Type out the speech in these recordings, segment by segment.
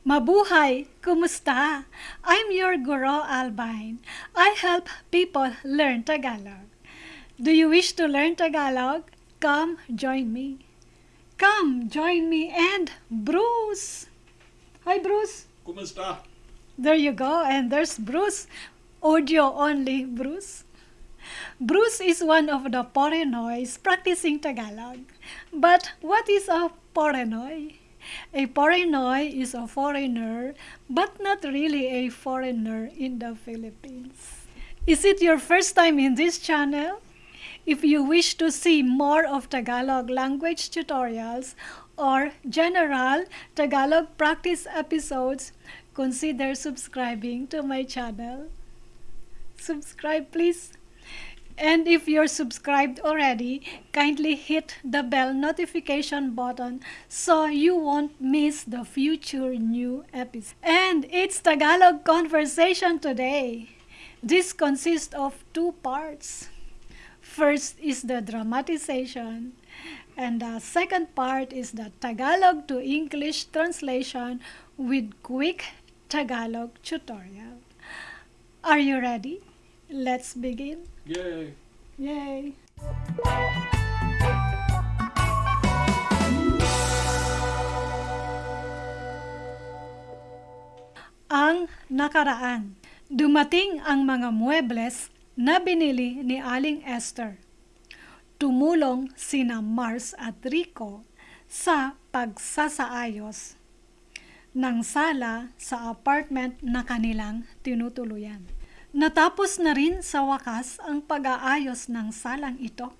Mabuhay! Kumusta? I'm your guru, Albine. I help people learn Tagalog. Do you wish to learn Tagalog? Come join me. Come join me and Bruce. Hi Bruce. Kumusta? There you go. And there's Bruce. Audio only Bruce. Bruce is one of the Porenoys practicing Tagalog. But what is a Porenoy? A Porenoy is a foreigner, but not really a foreigner in the Philippines. Is it your first time in this channel? If you wish to see more of Tagalog language tutorials or general Tagalog practice episodes, consider subscribing to my channel. Subscribe please. And if you're subscribed already, kindly hit the bell notification button so you won't miss the future new episodes. And it's Tagalog conversation today. This consists of two parts. First is the dramatization, and the second part is the Tagalog to English translation with quick Tagalog tutorial. Are you ready? Let's begin. Yay! Yay! Ang nakaraan. Dumating ang mga muebles na binili ni Aling Esther. Tumulong sina Mars at Rico sa pagsasaayos ng sala sa apartment na kanilang tinutuluyan. Natapos na rin sa wakas ang pag-aayos ng salang ito.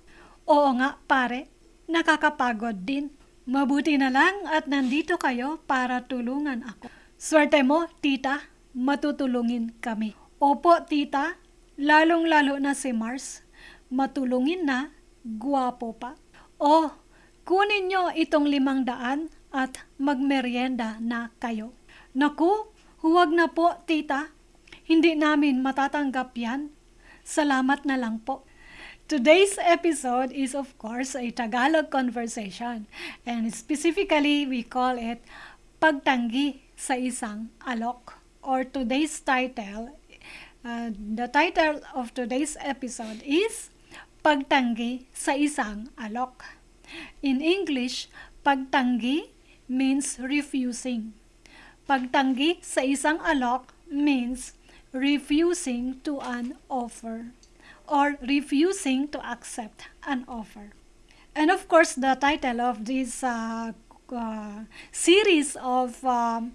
Oo nga pare, nakakapagod din. Mabuti na lang at nandito kayo para tulungan ako. Swerte mo, tita, matutulungin kami. Opo, tita, lalong-lalo na si Mars. Matulungin na, guwapo pa. Oh, kunin nyo itong limang daan at magmeryenda na kayo. Naku, huwag na po, tita. Hindi namin matatanggap yan. Salamat na lang po. Today's episode is of course a Tagalog conversation and specifically we call it Pagtanggi sa isang alok or today's title uh, the title of today's episode is Pagtanggi sa isang alok. In English, pagtanggi means refusing. Pagtanggi sa isang alok means refusing to an offer or refusing to accept an offer. And of course, the title of this uh, uh, series of um,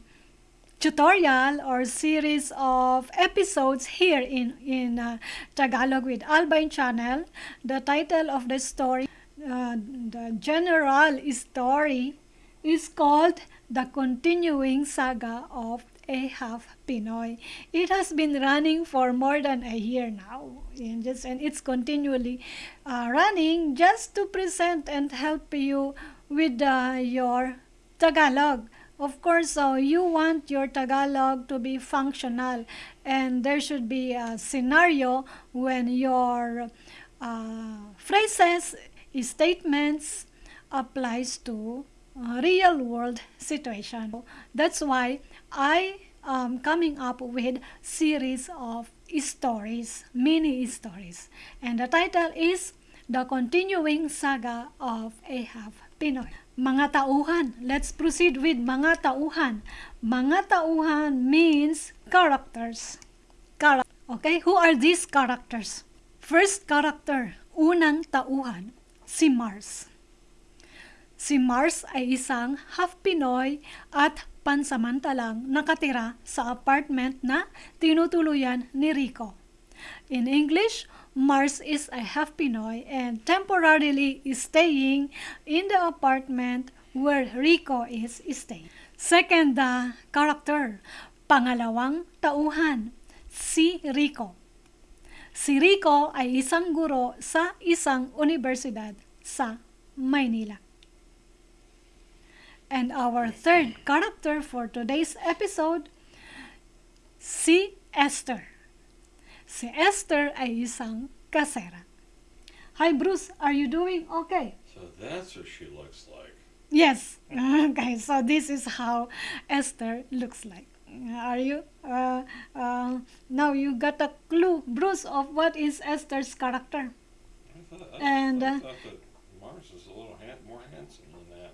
tutorial or series of episodes here in, in uh, Tagalog with Albine channel, the title of the story, uh, the general story is called The Continuing Saga of a half Pinoy. It has been running for more than a year now, and, just, and it's continually uh, running just to present and help you with uh, your Tagalog. Of course, uh, you want your Tagalog to be functional, and there should be a scenario when your uh, phrases, statements applies to uh, real world situation. That's why I am coming up with series of stories, mini stories. And the title is The Continuing Saga of Ahab Pinoy. Mga tauhan. Let's proceed with mga tauhan. Mga tauhan means characters. Char okay, who are these characters? First character, unang tauhan, si Mars. Si Mars ay isang half Pinoy at pansamantalang nakatira sa apartment na tinutuluyan ni Rico. In English, Mars is a half Pinoy and temporarily staying in the apartment where Rico is staying. Second uh, character, pangalawang tauhan, si Rico. Si Rico ay isang guro sa isang universidad sa Maynila. And our third character for today's episode, si Esther. Si Esther ay isang kasera. Hi Bruce, are you doing okay? So that's what she looks like. Yes. Okay, so this is how Esther looks like. Are you? Uh, uh, now you got a clue, Bruce, of what is Esther's character. I thought, I, And, I uh, thought that Mars is a little han- more handsome than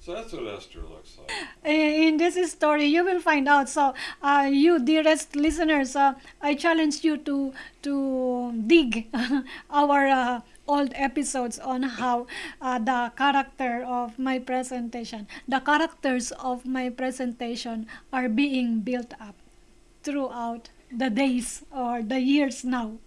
So that's what Esther looks like. in this story you will find out. So uh, you dearest listeners uh, i challenge you to to dig our uh, old episodes on how uh, the character of my presentation the characters of my presentation are being built up throughout the days or the years now.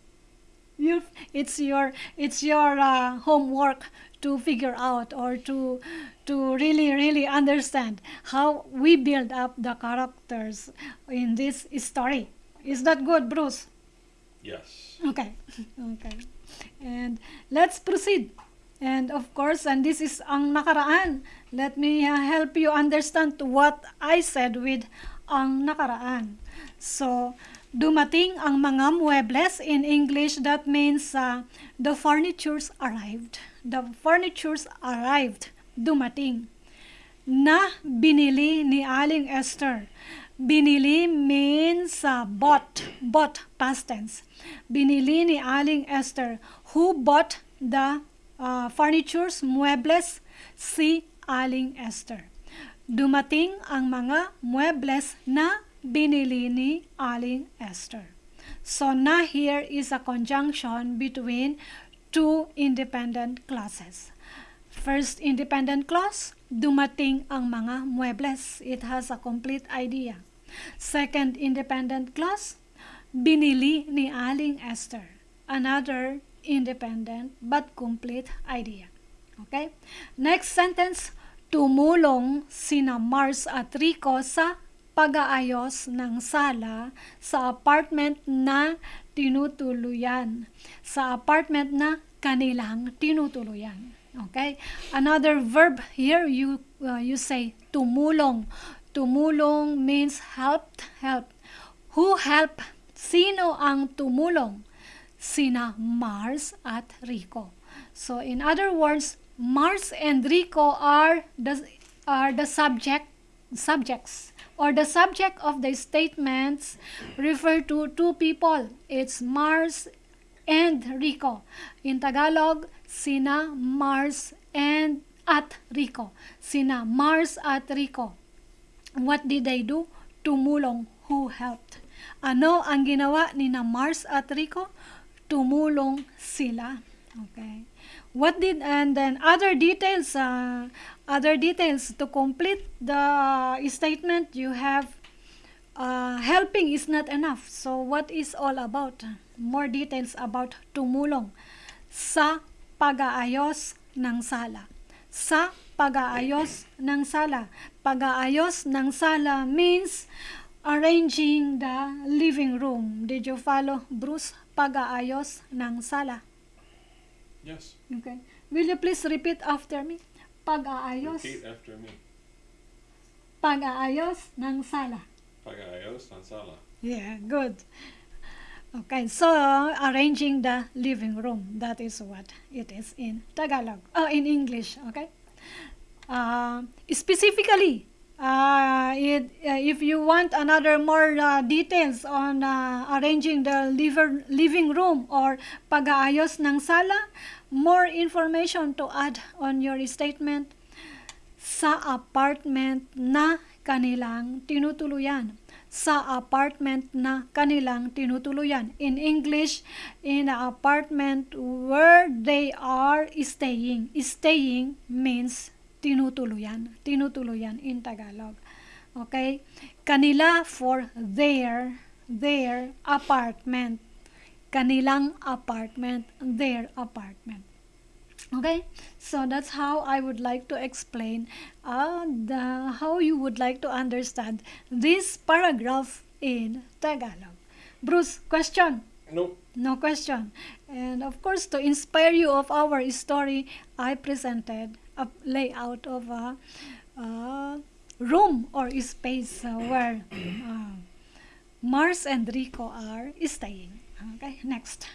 You it's your it's your uh, homework to figure out or to to really really understand how we build up the characters in this story. Is that good bruce? Yes. okay. Okay. And let's proceed. And of course and this is ang nakaraan. Let me uh, help you understand what i said with ang nakaraan. So dumating ang mga muebles in english. That means uh, the furnitures arrived the furnitures arrived dumating na binili ni Aling Esther. Binili means uh, bought, bought past tense. Binili ni Aling Esther. Who bought the uh, furnitures, muebles? Si Aling Esther. Dumating ang mga muebles na binili ni Aling Esther. So na here is a conjunction between two independent clauses. First independent clause, dumating ang mga muebles. It has a complete idea. Second independent clause, binili ni Aling Esther. Another independent but complete idea. Okay? Next sentence, tumulong sina Mars at Rico sa pag-aayos ng sala sa apartment na tinutuluyan. Sa apartment na kanilang tinutuluyan. Okay? Another verb here, you uh, you say tumulong. Tumulong means helped, help. Who help? Sino ang tumulong? Sina Mars at Rico. So in other words, Mars and Rico are the are the subject subjects or the subject of the statements refer to two people. It's Mars and Rico. In Tagalog, sina Mars and at Rico. Sina Mars at Rico. What did they do? Tumulong. Who helped? Ano ang ginawa ni na Mars at Rico? Tumulong sila. Okay. What did and then other details uh, other details to complete the statement you have uh, helping is not enough. So what is all about? More details about tumulong sa pag-aayos ng sala. Sa pag-aayos ng sala. Pag-aayos ng sala means arranging the living room. Did you follow, Bruce? Pag-aayos ng sala. Yes. Okay. Will you please repeat after me? Pag-aayos. Repeat after me. Pag-aayos ng sala. Pagayos Nansala. Yeah, good. Okay, so arranging the living room. That is what it is in Tagalog. Oh, in English. Okay. Uh, specifically, uh, it, uh, if you want another more uh, details on uh, arranging the liver, living room or pag-aayos ng sala, more information to add on your statement sa apartment na kanilang tinutuluyan. Sa apartment na kanilang tinutuluyan. In English, in the apartment where they are staying. Staying means tinutuluyan. Tinutuluyan in Tagalog. Okay? Kanila for their, their apartment. Kanilang apartment, their apartment. Okay, so that's how I would like to explain uh, the how you would like to understand this paragraph in Tagalog. Bruce, question? Nope. No question. And of course, to inspire you of our story, I presented a layout of a, uh room or space uh, where uh, Mars and Rico are staying. Okay, next.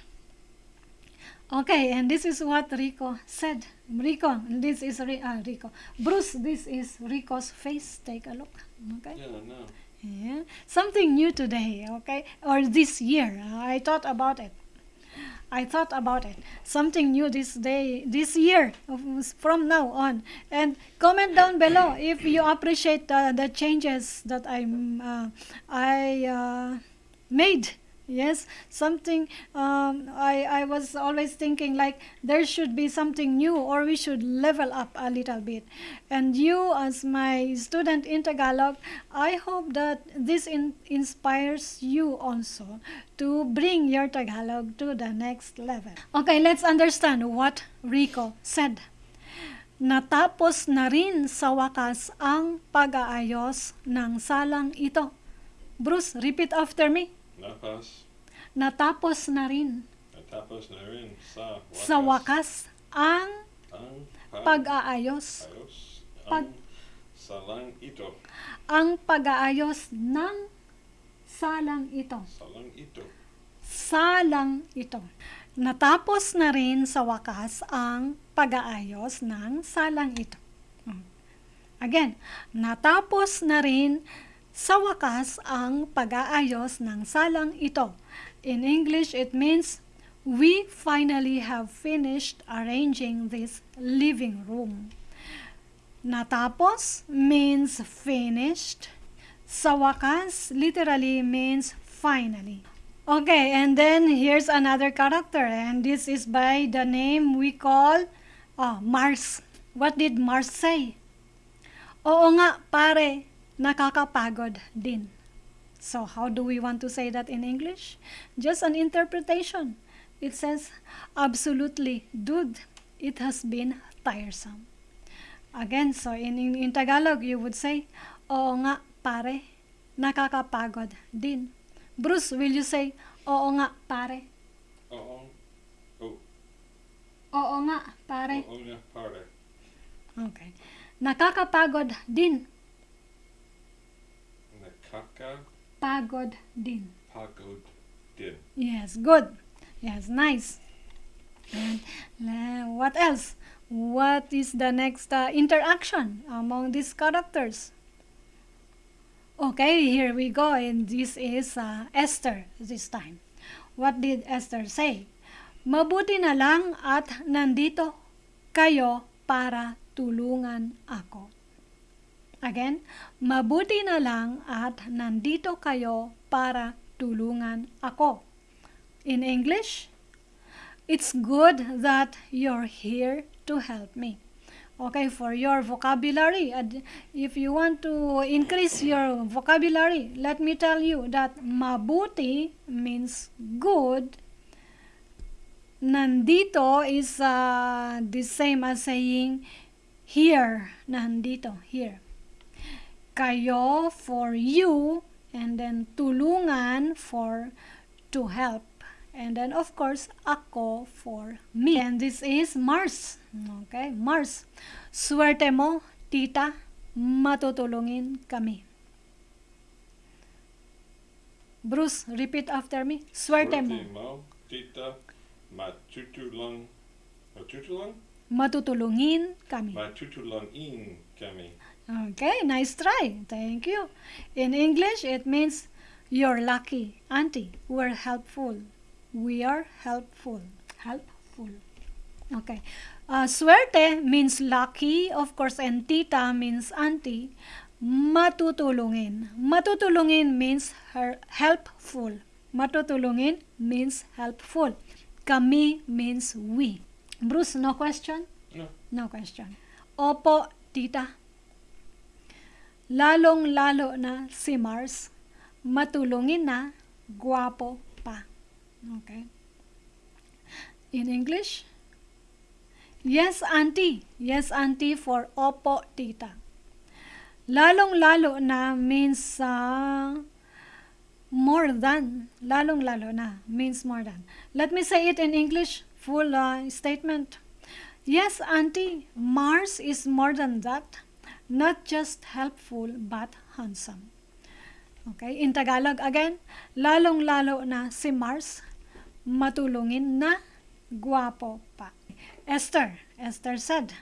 Okay, and this is what Rico said. Rico, this is uh, Rico. Bruce, this is Rico's face. Take a look. Okay. Yeah, no. Yeah. Something new today, okay? Or this year. I thought about it. I thought about it. Something new this day, this year, from now on. And comment down below if you appreciate the, the changes that I'm, uh, I uh, made. Yes, something um, I, I was always thinking like there should be something new or we should level up a little bit. And you, as my student in Tagalog, I hope that this in, inspires you also to bring your Tagalog to the next level. Okay, let's understand what Rico said. Natapos na rin sa wakas ang pag-aayos ng salang ito. Bruce, repeat after me. Napas, Natapos na rin natapos na rin sa wakas. sa wakas ang Ang pag-aayos. Pag- ang salang ito. Ang pag-aayos ng salang ito. Salang ito. Salang ito. Natapos na rin sa wakas ang pag-aayos ng salang ito. Hmm. Again, natapos na rin sa wakas ang pag-aayos ng salang ito. In English, it means we finally have finished arranging this living room. Natapos means finished. Sa wakas literally means finally. Okay, and then here's another character, and this is by the name we call oh, Mars. What did Mars say? Oo nga, pare, nakakapagod din. So, how do we want to say that in English? Just an interpretation. It says, absolutely, dude, it has been tiresome. Again, so in, in, in Tagalog, you would say, Oo nga, pare, nakakapagod din. Bruce, will you say, Oo nga, pare? Oo. Oh, Oo nga, pare. oo nga, pare. Okay. Nakakapagod din. Nakakapagod Pagod din. din. Yes, good. Yes, nice. And uh, what else? What is the next uh, interaction among these characters? Okay, here we go, and this is uh, Esther this time. What did Esther say? Mabuti na lang at nandito kayo para tulungan ako. Again, mabuti na lang at nandito kayo para tulungan ako. In English, it's good that you're here to help me. Okay, for your vocabulary, if you want to increase your vocabulary, let me tell you that mabuti means good. Nandito is uh, the same as saying here. Nandito, here. Kayo for you, and then tulungan for to help. And then of course, ako for me. And this is Mars. Okay, Mars. Swerte mo, tita, matutulungin kami. Bruce, repeat after me. Swerte mo, mo, tita, matutulang, matutulang? matutulungin kami. Matutulangin kami. Okay, nice try. Thank you. In English, it means you're lucky, auntie. We're helpful. We are helpful. Helpful. Okay. Uh, suerte means lucky, of course, and tita means auntie. Matutulungin. Matutulungin means her helpful. Matutulungin means helpful. Kami means we. Bruce, no question? No. No question. Opo, tita. Lalong-lalo na si Mars, matulungin na, guwapo pa. Okay? In English? Yes, auntie. Yes, auntie for opo, tita. Lalong-lalo na means uh, more than. Lalong-lalo na means more than. Let me say it in English, full uh, statement. Yes, auntie, Mars is more than that. Not just helpful, but handsome. Okay, in Tagalog again, lalong-lalo na si Mars, matulungin na, guwapo pa. Esther, Esther said,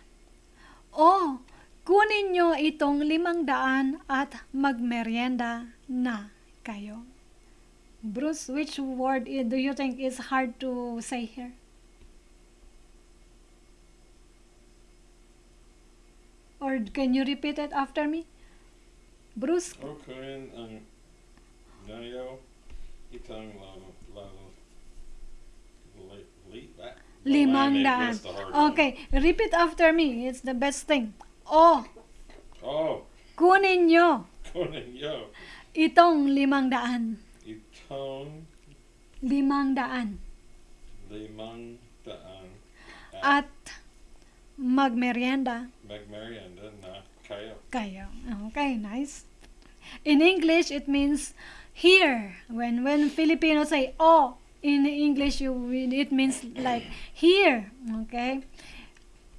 Oh, kunin nyo itong limang daan at magmerienda na kayo. Bruce, which word do you think is hard to say here? Or can you repeat it after me? Bruce, O kunin ang nayo itang lalo lalo li- li- that- limang daan. that's the hard one. Okay, repeat after me. It's the best thing. Oh, Oh, kunin nyo kunin yo itong limang daan. itong Limang daan. limang daan At magmerienda magmerienda na kayo. kayo. Okay, nice. In English, it means here. When when Filipinos say oh, in English, you it means like here. Okay.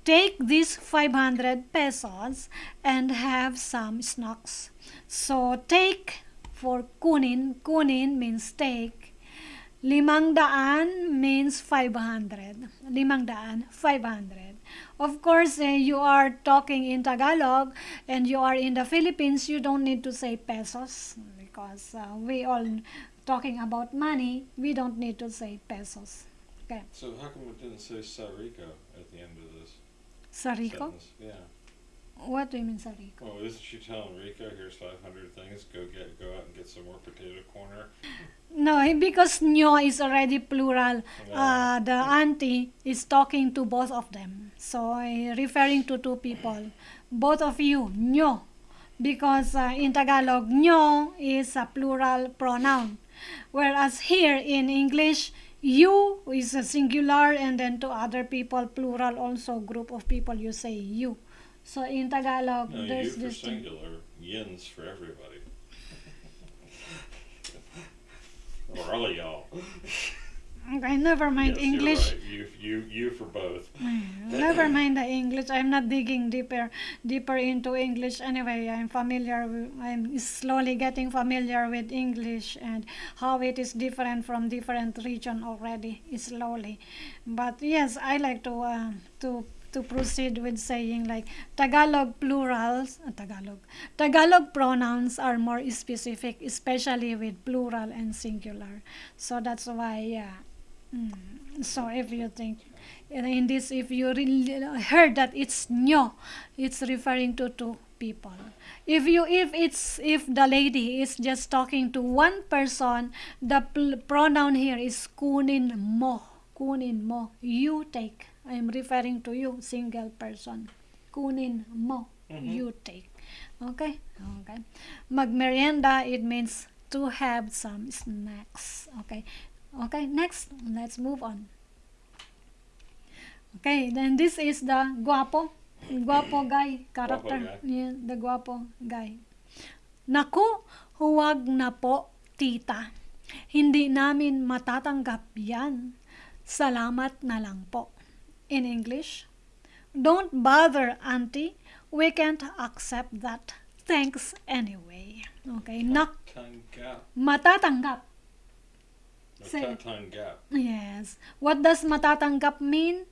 Take these 500 pesos and have some snacks. So take for kunin. Kunin means take. Limang daan means 500. Limang daan, 500. Of course, eh, you are talking in Tagalog and you are in the Philippines, you don't need to say pesos because uh, we all talking about money, we don't need to say pesos. Okay. So how come it didn't say Sarico at the end of this Sarico? sentence? Yeah. What do you mean Sarico? Oh, isn't she telling Rico, here's 500 things, go get, go out and get some more potato corner? No, eh, because nyo is already plural. Uh, the auntie is talking to both of them. So, eh, referring to two people. Both of you, nyo. Because uh, in Tagalog, nyo is a plural pronoun. Whereas here in English, you is a singular and then to other people, plural also, group of people, you say you. So in Tagalog, No, you there's for this singular, yins for everybody. Or all of y'all. Okay, never mind Yes, English. right. You, you, you for both. Never mind the English. I'm not digging deeper deeper into English anyway. I'm familiar. With, I'm slowly getting familiar with English and how it is different from different region already. Slowly, but yes, I like to uh, to to proceed with saying like Tagalog plurals. uh, Tagalog Tagalog pronouns are more specific, especially with plural and singular. So that's why yeah. Mm. So if you think in this, if you really heard that it's nyo, it's referring to two people. If you if it's if the lady is just talking to one person, the pronoun here is kunin mo. Kunin mo. You take. I am referring to you, single person. Kunin mo. Mhm. You take. Okay? Okay. Magmerienda, it means to have some snacks. Okay. Okay, next, let's move on. Okay, then this is the guapo, guapo guy character. guy. Yeah, the guapo guy. Naku, huwag na po, tita. Hindi namin matatanggap yan. Salamat na lang po. In English, don't bother, auntie. We can't accept that. Thanks anyway. Okay, nak matatanggap. Say- Yes. What does matatanggap mean?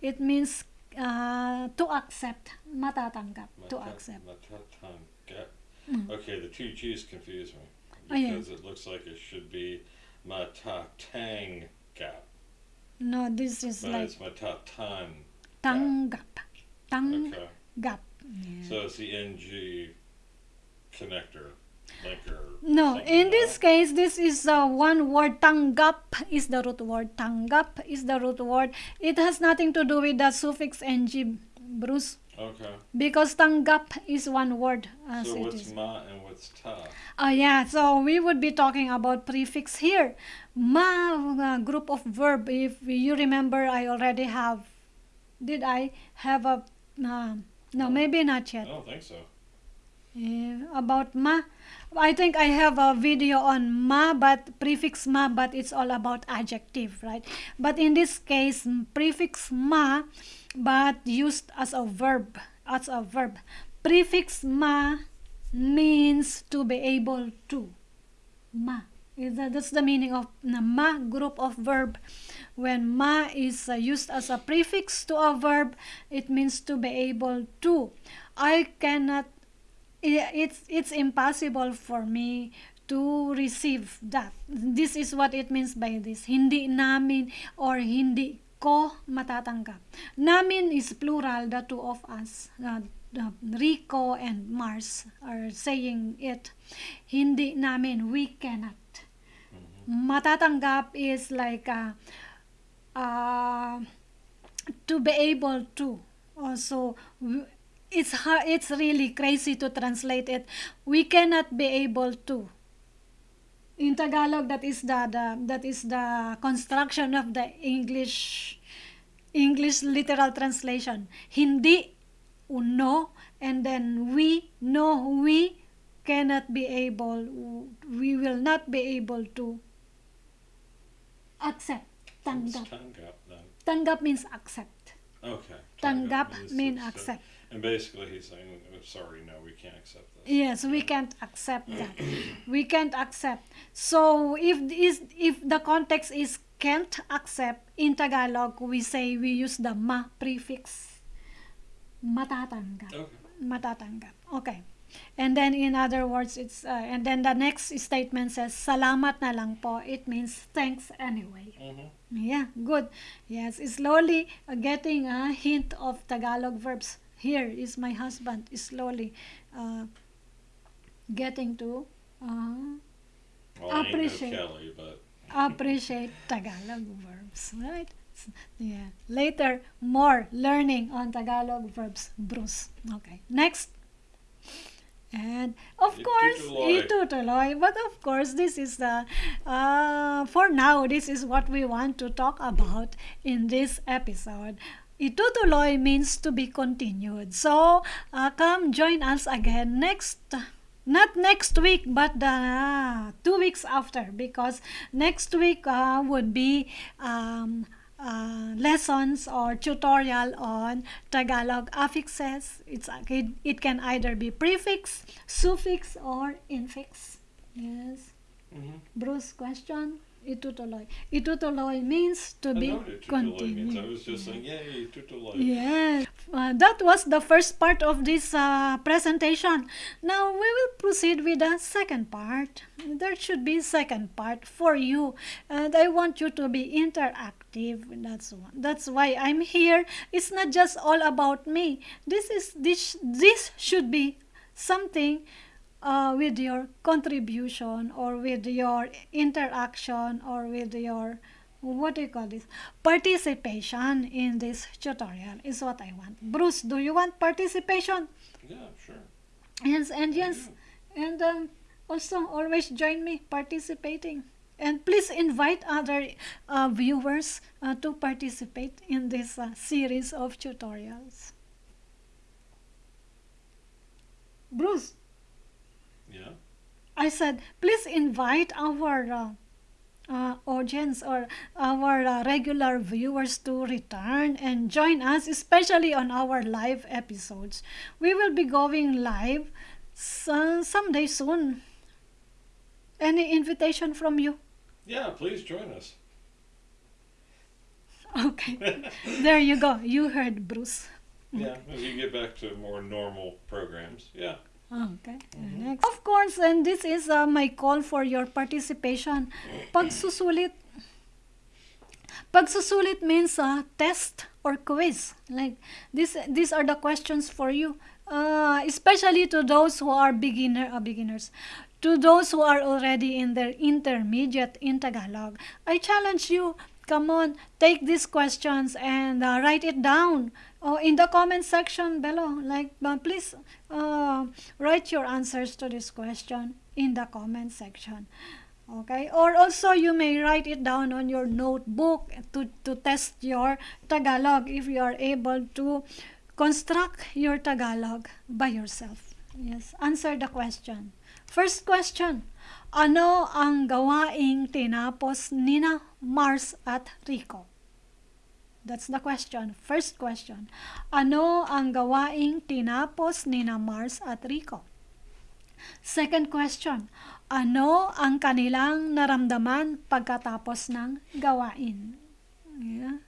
It means uh, to accept. Matatanggap. To accept. Matatanggap. Mm. Okay, the two G's confuse me. Oh, yeah. Because it looks like it should be Matatanggap. No, this is But like it's Matatan. tanggap. Tanggap. Okay. Yeah. So it's the NG connector, linker. No, in like this case, this is uh, one word. Tanggap is the root word. Tanggap is the root word. It has nothing to do with the suffix ng, Bruce, Okay. because tanggap is one word. As So it what's is. ma and what's ta? Oh yeah, so we would be talking about prefix here. Ma uh, group of verb. If you remember, I already have. Did I have a? Uh, no, No. maybe not yet. I don't think so. Eh, about ma, I think I have a video on ma, but prefix ma, but it's all about adjective, right? But in this case, prefix ma, but used as a verb, as a verb. Prefix ma means to be able to. Ma. Is that- That's the meaning of na ma group of verb. When ma is uh, used as a prefix to a verb, it means to be able to. I cannot it's it's impossible for me to receive that. This is what it means by this. Hindi namin or hindi ko matatanggap. Namin is plural, the two of us. Uh, uh, Rico and Mars are saying it. Hindi namin, we cannot. Matatanggap is like uh, uh, to be able to. Also, it's hard, it's really crazy to translate it. We cannot be able to. In Tagalog, that is the, the that is the construction of the English English literal translation. Hindi, no, and then we, no, we cannot be able, we will not be able to accept. Tanggap. tanggap? Tanggap means accept. Okay. Tanggap means mean it's, uh, accept. And basically he's saying, oh, sorry, no, we can't accept this. Yes, we can't accept that. we can't accept. So if is if the context is can't accept in Tagalog, we say we use the ma prefix. Matatanggap. Okay. Matatanggap. Okay. And then in other words, it's uh, and then the next statement says salamat na lang po. It means thanks anyway. Mm-hmm. Yeah, good. Yes, slowly uh, getting a hint of Tagalog verbs. Here is my husband. Slowly uh, getting to uh, Well, no Appreciate. Kelly, but appreciate Tagalog verbs, right? Yeah. Later, more learning on Tagalog verbs. Bruce. Okay. Next. And of course, Itutuloy. itutuloy. But of course, this is the, uh, for now, this is what we want to talk about in this episode. Itutuloy means to be continued. So, uh, come join us again next not next week but the two weeks after because next week uh, would be um, uh, lessons or tutorial on Tagalog affixes. It's it, it can either be prefix, suffix, or infix. Yes. mm-hmm. Bruce, question. Itutuloy. Itutuloy means to I be means. I was just saying, yay. Yes, uh, that was the first part of this uh, presentation. Now we will proceed with the second part. There should be second part for you, and I want you to be interactive. That's one. That's why I'm here. It's not just all about me. This is this this should be something uh, with your contribution or with your interaction or with your what do you call this participation in this tutorial is what I want. Bruce, do you want participation? Yeah, sure. Yes, and yes, and um, also always join me participating. And please invite other uh, viewers uh, to participate in this uh, series of tutorials. Bruce, Yeah. I said, please invite our uh, uh, audience or our uh, regular viewers to return and join us, especially on our live episodes. We will be going live so, someday soon. Any invitation from you? Yeah, please join us. Okay, there you go. You heard Bruce. Yeah, as you get back to more normal programs. Yeah. Okay. Mhm. Next. Of course, and this is uh, my call for your participation. Pagsusulit. Pagsusulit means uh, test or quiz. Like this, these are the questions for you, uh, especially to those who are beginner uh, beginners. To those who are already in their intermediate in Tagalog, I challenge you. Come on, take these questions and uh, write it down. Oh, in the comment section below, like uh, please uh, write your answers to this question in the comment section. Okay, or also you may write it down on your notebook to, to test your Tagalog if you are able to construct your Tagalog by yourself. Yes, answer the question. First question, ano ang gawaing tinapos nina Mars at Rico? That's the question. First question. Ano ang gawaing tinapos nina Mars at Rico? Second question. ano ang kanilang naramdaman pagkatapos ng gawain. Yeah.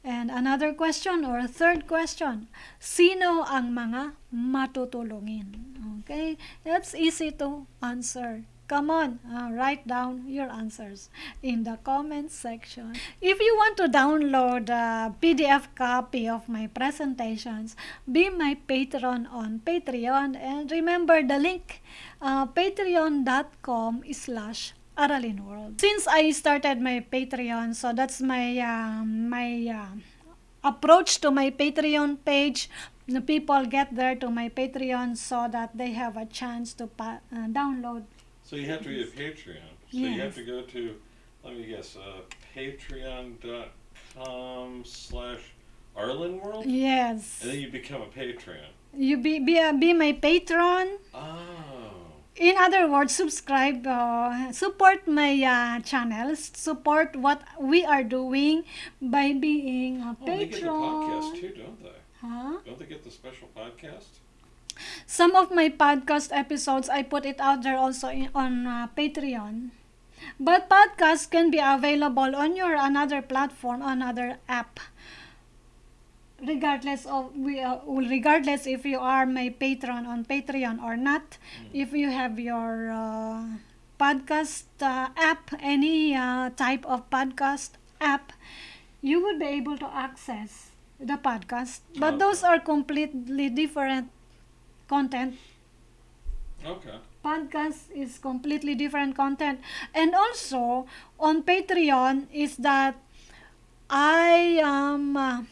And another question or third question, sino ang mga matutulungin? Okay, that's easy to answer. Come on, uh, write down your answers in the comment section. If you want to download a PDF copy of my presentations, be my patron on Patreon and remember the link uh, patreon.com slash Aralin World. Since I started my Patreon, so that's my uh, my approach to my Patreon page. The people get there to my Patreon so that they have a chance to uh, download So you have to be a Patreon. So you have to go to, let me guess, uh, patreon.com slash Aralin World? Yes. And then you become a Patreon. You be be, uh, be my patron. Oh. In other words, subscribe, uh, support my uh, channels, support what we are doing by being a Oh, they get the podcast patron. too, don't they? Huh? Don't they get the special podcast? Some of my podcast episodes, I put it out there also in, on uh, Patreon. But podcasts can be available on your another platform, another app. Regardless of we, uh, regardless if you are my patron on Patreon or not, if you have your uh, podcast uh, app, any uh, type of podcast app, you would be able to access the podcast. But Okay. those are completely different content. Okay. podcast is completely different content. And also on patreon is that i am uh,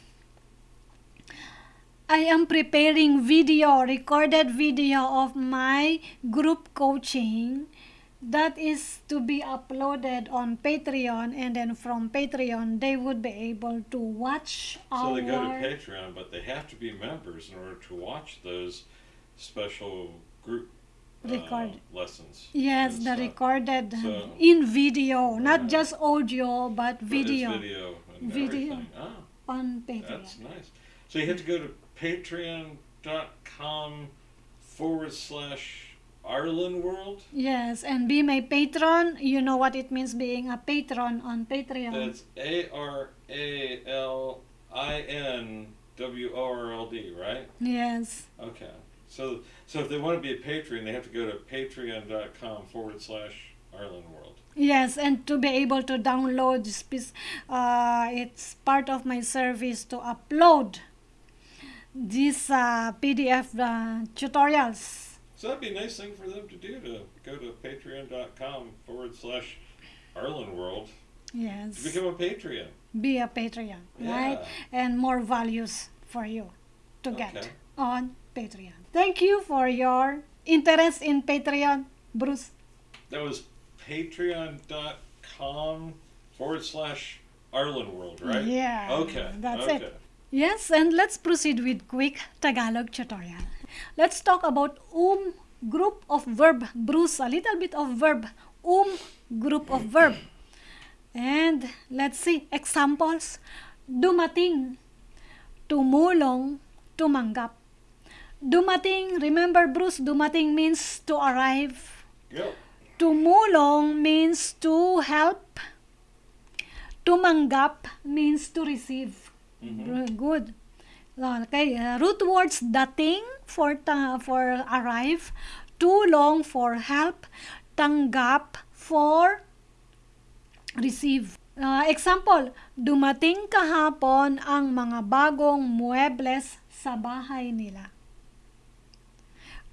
i am preparing video recorded video of my group coaching that is to be uploaded on patreon. And then from patreon they would be able to watch So our they go to Patreon, but they have to be members in order to watch those special group uh, lessons. Yes, the recorded So- in video, not just audio, but But video, video and Video. everything. Ah, on Patreon. that's nice. So you have to go to patreon.com forward slash Aralin World. Yes, and be my patron. You know what it means being a patron on Patreon. That's A R A L I N W O R L D, right? yes, Okay. So so if they want to be a patron, they have to go to patreon.com forward slash Aralin World. yes, and to be able to download this piece, uh, it's part of my service to upload these uh, PDF uh, tutorials. So that'd be a nice thing for them to do to go to patreon.com forward slash Aralin World Yes. to become a Patreon. be a Patreon, right? And more values for you to get on Patreon. Thank you for your interest in Patreon, Bruce. That was patreon.com forward slash Aralin World, right? Yeah, Okay. that's okay. it. Yes, and let's proceed with quick Tagalog tutorial. Let's talk about um group of verb. Bruce, a little bit of verb. Um group of verb. And let's see examples. Dumating, tumulong, tumanggap. Dumating, remember Bruce, dumating means to arrive. Yep. Tumulong means to help. Tumanggap means to receive. Mhm. Very Good. Okay, uh, root words dating for ta- for arrive, tulong for help, tanggap for receive. Uh, example, dumating kahapon ang mga bagong muebles sa bahay nila.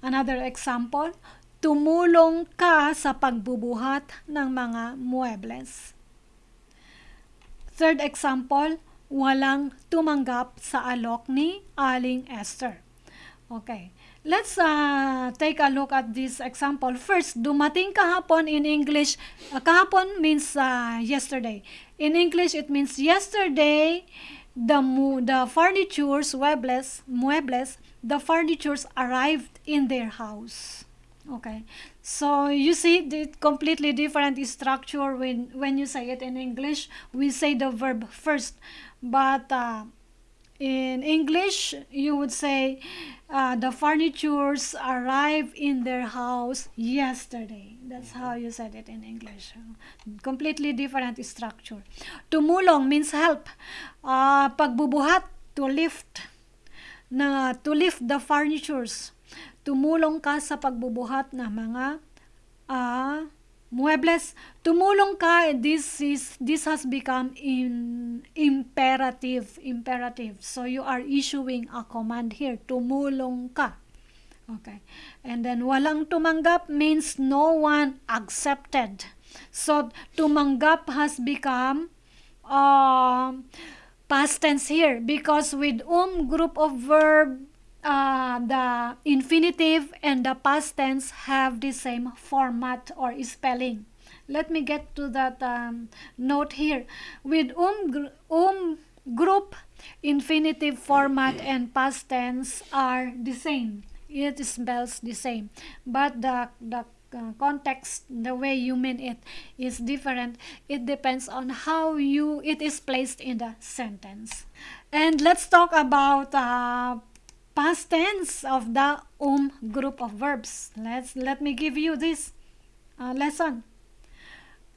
Another example, tumulong ka sa pagbubuhat ng mga muebles. Third example, walang tumanggap sa alok ni Aling Esther. Okay. Let's uh, take a look at this example. First, dumating kahapon in English. Uh, kahapon means uh, yesterday. In English, it means yesterday, the the furnitures, muebles, muebles, the furnitures arrived in their house. Okay. So you see the completely different structure when when you say it in English. We say the verb first, but uh, in English, you would say uh, the furnitures arrived in their house yesterday. That's how you said it in English. Completely different structure. Tumulong means help. Uh, pagbubuhat, to lift. Na, to lift the furnitures. Tumulong ka sa pagbubuhat ng mga uh, muebles. Tumulong ka, this is this has become in imperative, imperative. So you are issuing a command here, tumulong ka. Okay. And then walang tumanggap means no one accepted. So tumanggap has become uh, past tense here because with um group of verb uh, the infinitive and the past tense have the same format or spelling. Let me get to that um, note here. With um, gr- um group, infinitive format and past tense are the same. It spells the same, but the the uh, context, the way you mean it, is different. It depends on how you it is placed in the sentence. And let's talk about uh, past tense of the um group of verbs. Let's let me give you this uh, lesson.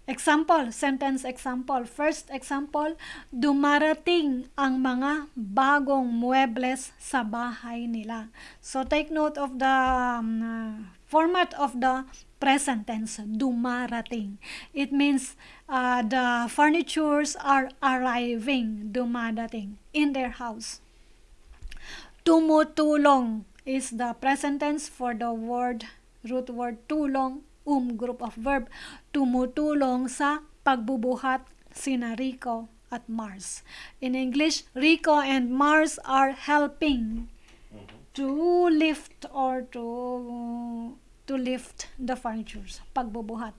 Example, sentence example. First example, dumarating ang mga bagong muebles sa bahay nila. So take note of the um, uh, format of the present tense, dumarating. It means uh, the furnitures are arriving, dumadating, in their house. Tumutulong is the present tense for the word, root word tulong, um group of verb. Tumutulong sa pagbubuhat sina Rico at Mars. In English, Rico and Mars are helping to lift or to to lift the furnitures. Pagbubuhat.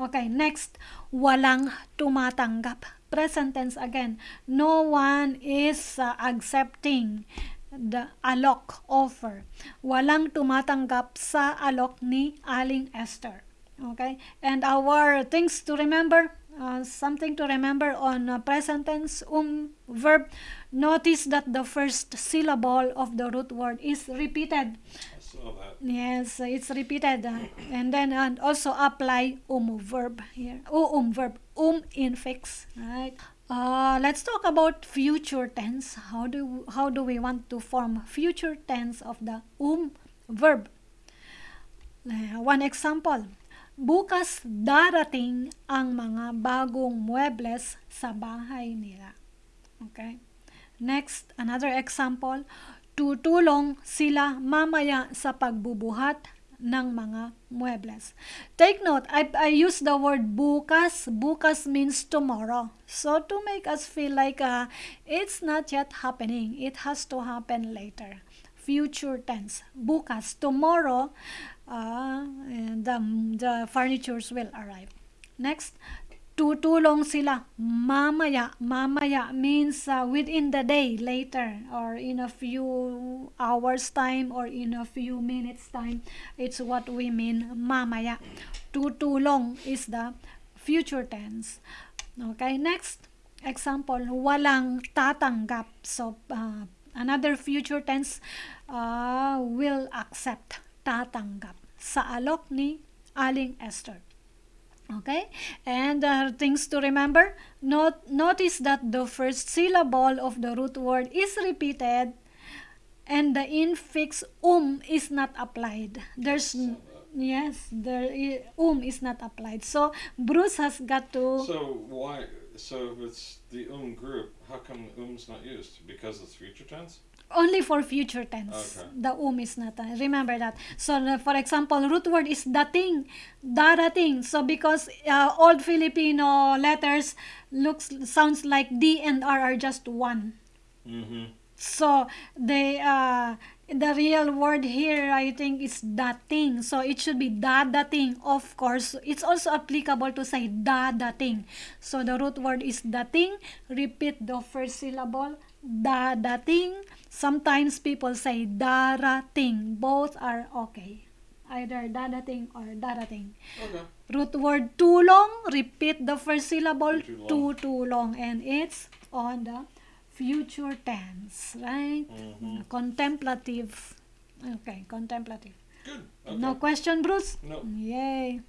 Okay, next, walang tumatanggap. Present tense again. No one is uh, accepting the alok offer. Walang tumatanggap sa alok ni Aling Esther. Okay? And our things to remember, uh, something to remember on uh, present tense um verb, notice that the first syllable of the root word is repeated. Yes, it's repeated. uh, and then and also apply um verb here. Oh, um verb. Um infix. Right. Uh, let's talk about future tense. How do how do we want to form future tense of the um verb? Uh, one example. Bukas darating ang mga bagong muebles sa bahay nila. Okay? Next, another example. Tutulong sila mamaya sa pagbubuhat ng mga muebles. Take note, I, I use the word bukas. Bukas means tomorrow. So to make us feel like uh, it's not yet happening. It has to happen later. Future tense. Bukas. Tomorrow, uh, the, the furnitures will arrive. Next, tutulong sila mamaya. Mamaya means uh, within the day, later, or in a few hours time, or in a few minutes time. It's what we mean mamaya. Tutulong is the future tense. Okay, next example, walang tatanggap. So, uh, another future tense uh, will accept, tatanggap sa alok ni Aling Esther. Okay, and uh, things to remember. Not, notice that the first syllable of the root word is repeated and the infix um is not applied. There's yes, the um is not applied. So Bruce has got to So why? So if it's the um group, how come um's not used? Because it's future tense. Only for future tense. Okay. The um is not. uh, remember that. So uh, for example, root word is dating, darating. So because uh, old Filipino letters looks sounds like D and R are just one. Mm-hmm. So they uh the real word here I think is dating. So it should be dadating. Of course, it's also applicable to say dadating. So the root word is dating. Repeat the first syllable. Dadating. Sometimes people say darating. Both are okay. Either dadating or darating. Okay. Root word tulong. Repeat the first syllable. Tutulong. Tutulong. And it's on the future tense, right? Mhm. Contemplative. Okay, contemplative. Good. Okay. No question, Bruce? No. Yay.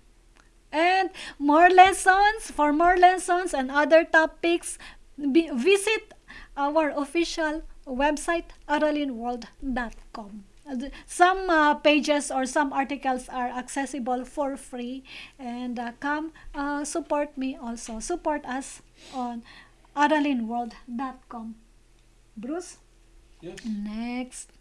And more lessons, for more lessons and other topics, be, visit our official website, aralinworld.com. Some uh, pages or some articles are accessible for free and uh, come uh, support me also. Support us on aralinworld.com. Bruce? Yes. Next.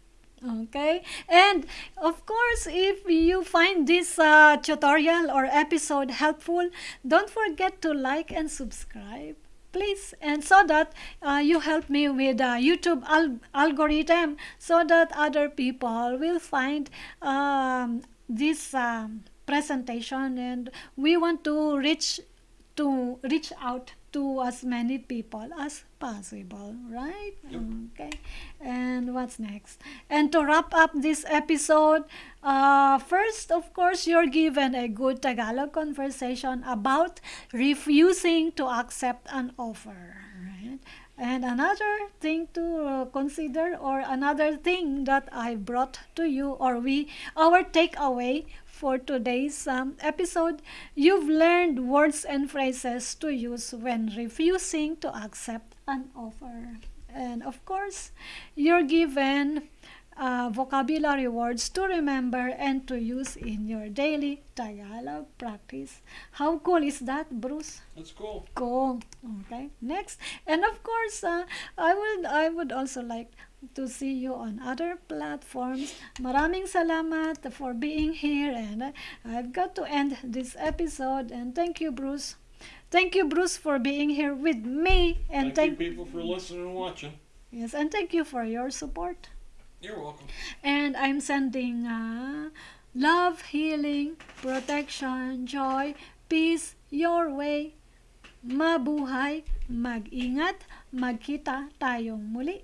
Okay. And of course, if you find this uh, tutorial or episode helpful, don't forget to like and subscribe. Please, and so that uh, you help me with uh, YouTube al- algorithm, so that other people will find um, this um, presentation, and we want to reach to reach out to as many people as possible, right? Yep. Okay. And what's next? And to wrap up this episode, uh, first, of course, you're given a good Tagalog conversation about refusing to accept an offer, right? And another thing to uh, consider, or another thing that I brought to you, or we, our takeaway for today's um, episode, you've learned words and phrases to use when refusing to accept an offer. And of course, you're given uh, vocabulary words to remember and to use in your daily Tagalog practice. How cool is that, Bruce? That's cool. Cool. Okay. Next, and of course, uh, I would I would also like to see you on other platforms. Maraming salamat for being here, and I've got to end this episode. And thank you, Bruce. Thank you, Bruce, for being here with me. And Thank, thank, you people for listening and watching. yes, and thank you for your support. You're welcome. And I'm sending uh, love, healing, protection, joy, peace your way. Mabuhay, mag-ingat, magkita tayong muli.